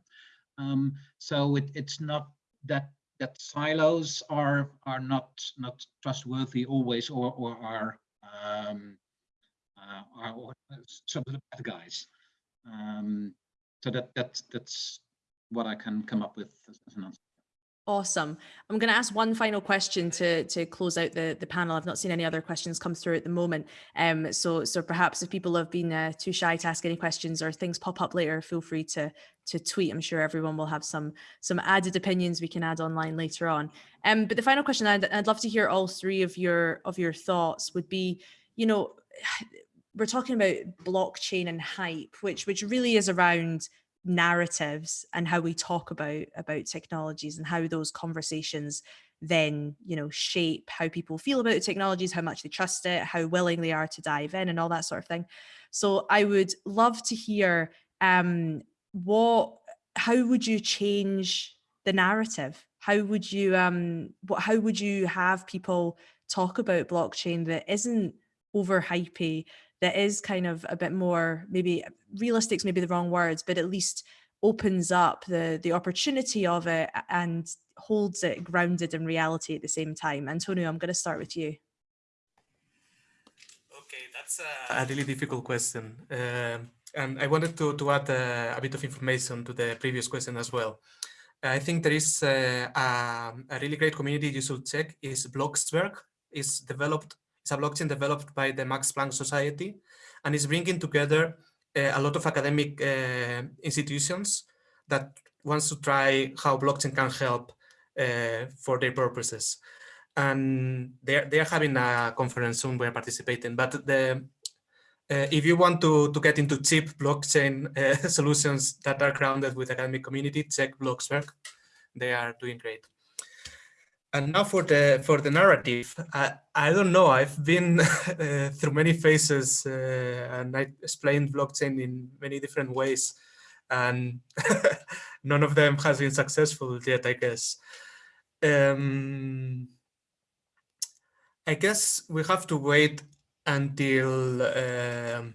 Um, so it, it's not that that silos are are not not trustworthy always or or are um, uh, are, or some of the bad guys. Um, so that that's that's what I can come up with as, as an answer. Awesome. I'm going to ask one final question to to close out the the panel. I've not seen any other questions come through at the moment. Um, so so perhaps if people have been uh, too shy to ask any questions or things pop up later, feel free to to tweet. I'm sure everyone will have some some added opinions we can add online later on. Um, but the final question I'd, I'd love to hear all three of your of your thoughts would be, you know, we're talking about blockchain and hype, which which really is around narratives and how we talk about about technologies and how those conversations then you know shape how people feel about the technologies how much they trust it how willing they are to dive in and all that sort of thing. So i would love to hear um what how would you change the narrative? How would you um what how would you have people talk about blockchain that isn't over hypey that is kind of a bit more maybe realistic's maybe the wrong words but at least opens up the the opportunity of it and holds it grounded in reality at the same time. Antonio i'm going to start with you. Okay that's a, a really difficult question um, and i wanted to to add uh, a bit of information to the previous question as well. I think there is uh, a, a really great community you should check is bloxberg. Is developed it's a blockchain developed by the Max Planck Society and is bringing together uh, a lot of academic uh, institutions that wants to try how blockchain can help uh, for their purposes. And they're, they're having a conference soon we're participating, but the uh, if you want to, to get into cheap blockchain uh, *laughs* solutions that are grounded with academic community, check bloxberg. They are doing great. And now for the for the narrative, I, I don't know. I've been *laughs* uh, through many phases uh, and I explained blockchain in many different ways and *laughs* none of them has been successful yet, I guess. Um, I guess we have to wait until um,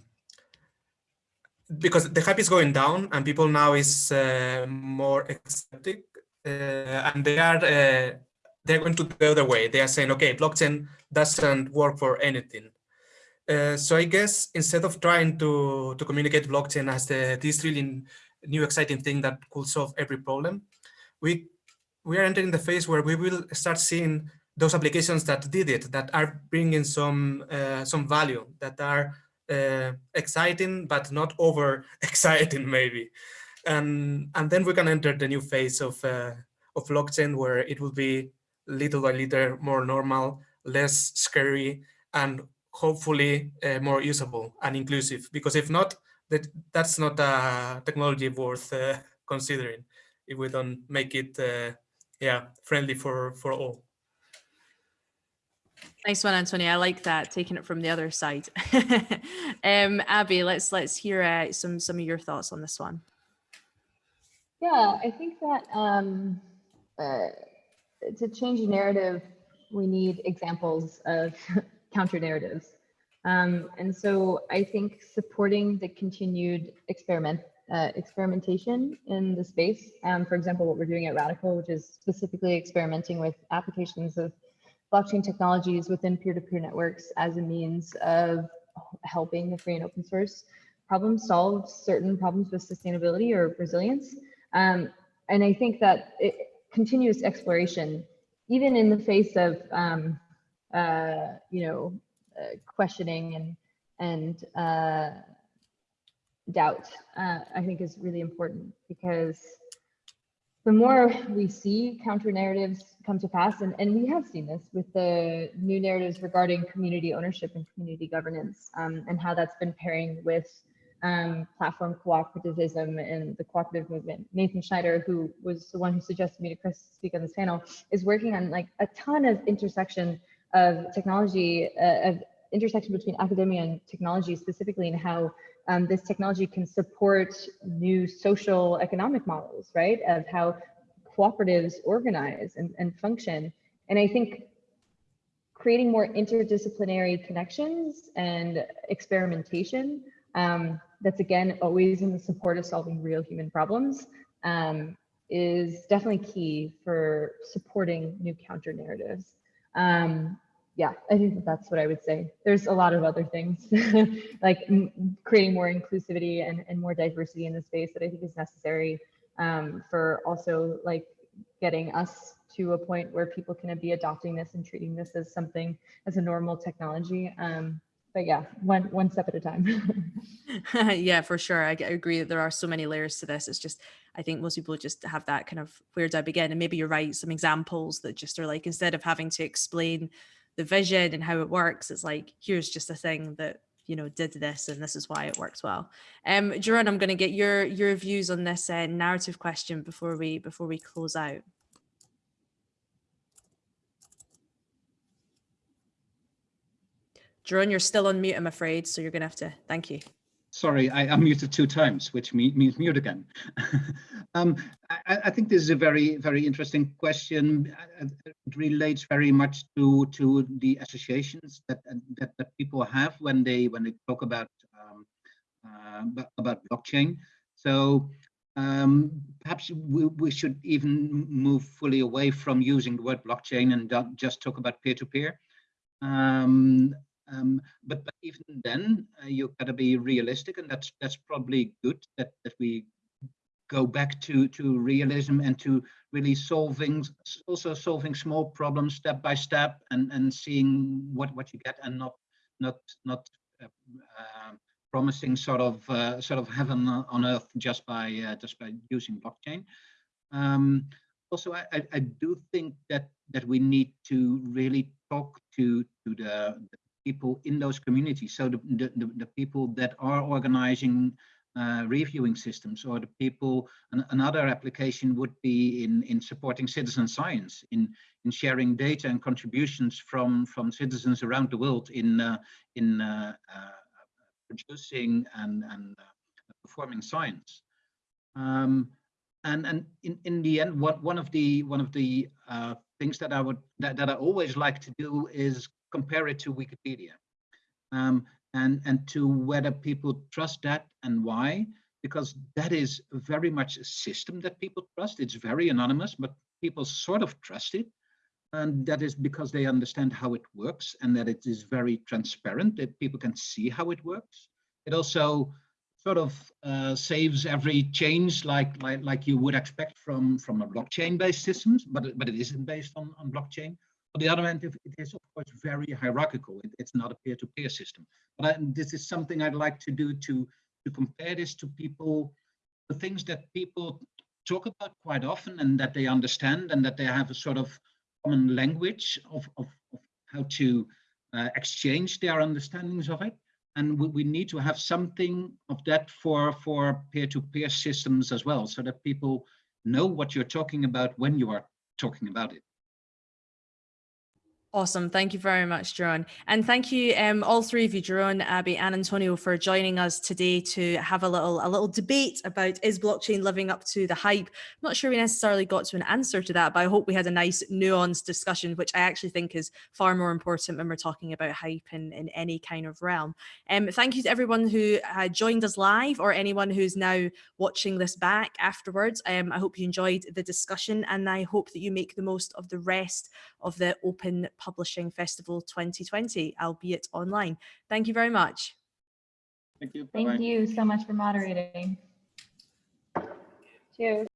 because the hype is going down and people now is uh, more accepting uh, and they are uh, they're going to the other way. They are saying, okay, blockchain doesn't work for anything. Uh, so I guess instead of trying to, to communicate blockchain as the, this really new exciting thing that could solve every problem, we, we are entering the phase where we will start seeing those applications that did it, that are bringing some, uh, some value, that are uh, exciting, but not over exciting *laughs* maybe. And, and then we can enter the new phase of, uh, of blockchain where it will be little by little more normal, less scary, and hopefully uh, more usable and inclusive. Because if not, that that's not a technology worth uh, *laughs* considering if we don't make it uh, yeah, friendly for for all. Nice one, Antonio. I like that, taking it from the other side. *laughs* um, Abby, let's let's hear uh, some some of your thoughts on this one. Yeah, I think that um, uh, to change a narrative, we need examples of *laughs* counter narratives. Um, and so I think supporting the continued experiment uh, experimentation in the space, um, for example, what we're doing at Radicle, which is specifically experimenting with applications of blockchain technologies within peer-to-peer networks as a means of helping the free and open source problem solve certain problems with sustainability or resilience. Um, and I think that it, continuous exploration, even in the face of, um, uh, you know, uh, questioning and and uh, doubt, uh, I think is really important because the more we see counter narratives come to pass, and, and we have seen this with the new narratives regarding community ownership and community governance um, and how that's been pairing with um, platform cooperativism and the cooperative movement. Nathan Schneider, who was the one who suggested me to Chris speak on this panel, is working on like a ton of intersection of technology, uh, of intersection between academia and technology specifically and how um, this technology can support new social economic models, right? Of how cooperatives organize and, and function. And I think creating more interdisciplinary connections and experimentation um, that's again always in the support of solving real human problems um, is definitely key for supporting new counter narratives. Um, yeah, I think that that's what I would say. There's a lot of other things *laughs* like creating more inclusivity and, and more diversity in the space that I think is necessary um, for also like getting us to a point where people can be adopting this and treating this as something as a normal technology. Um, but yeah, one one step at a time. *laughs* yeah, for sure. I, agree that there are so many layers to this. It's just I think most people just have that kind of where do I begin? And maybe you're right, some examples that just are like instead of having to explain the vision and how it works, it's like here's just a thing that you know did this and this is why it works well. Um, Jerome, I'm going to get your your views on this uh, narrative question before we before we close out. Jerome, you're still on mute, I'm afraid, so you're going to have to, thank you. Sorry, I unmuted two times, which means mute again. *laughs* um, I, I, think this is a very, very interesting question. It relates very much to to the associations that that, that people have when they when they talk about um, uh, about blockchain. So um, perhaps we, we should even move fully away from using the word blockchain and just talk about peer-to-peer. -peer. Um, um, but, but, even then, uh, you got to be realistic, and that's that's probably good that that we go back to to realism and to really solving also solving small problems step by step and and seeing what what you get and not not not uh, uh, promising sort of uh, sort of heaven on earth just by uh, just by using blockchain. Um, also, I, I do think that that we need to really talk to to the, the people in those communities. So the, the, the people that are organizing uh, reviewing systems or the people, an, another application would be in, in supporting citizen science, in, in sharing data and contributions from, from citizens around the world in, uh, in uh, uh producing and, and uh, performing science. Um, and and in, in the end, what one of the one of the uh, things that I would that, that I always like to do is compare it to Wikipedia um, and, and to whether people trust that and why, because that is very much a system that people trust. It's very anonymous, but people sort of trust it. And that is because they understand how it works and that it is very transparent, that people can see how it works. It also sort of uh, saves every change like, like like you would expect from from a blockchain based systems but but it isn't based on on blockchain on the other hand, it is of course very hierarchical. It, it's not a peer-to-peer -peer system. But I, this is something I'd like to do to to compare this to people, the things that people talk about quite often and that they understand and that they have a sort of common language of, of, of how to uh, exchange their understandings of it. And we, we, need to have something of that for for peer-to-peer -peer systems as well, so that people know what you're talking about when you are talking about it. Awesome. Thank you very much, Jerome. And thank you, um, all three of you, Jerome, Abby and Antonio, for joining us today to have a little a little debate about is blockchain living up to the hype? I'm not sure we necessarily got to an answer to that, but I hope we had a nice nuanced discussion, which I actually think is far more important when we're talking about hype in, in any kind of realm. Um, thank you to everyone who uh, joined us live or anyone who's now watching this back afterwards. Um, I hope you enjoyed the discussion and I hope that you make the most of the rest of the Open Publishing Festival 2020, albeit online. Thank you very much. Thank you. Thank you so much for moderating. Cheers.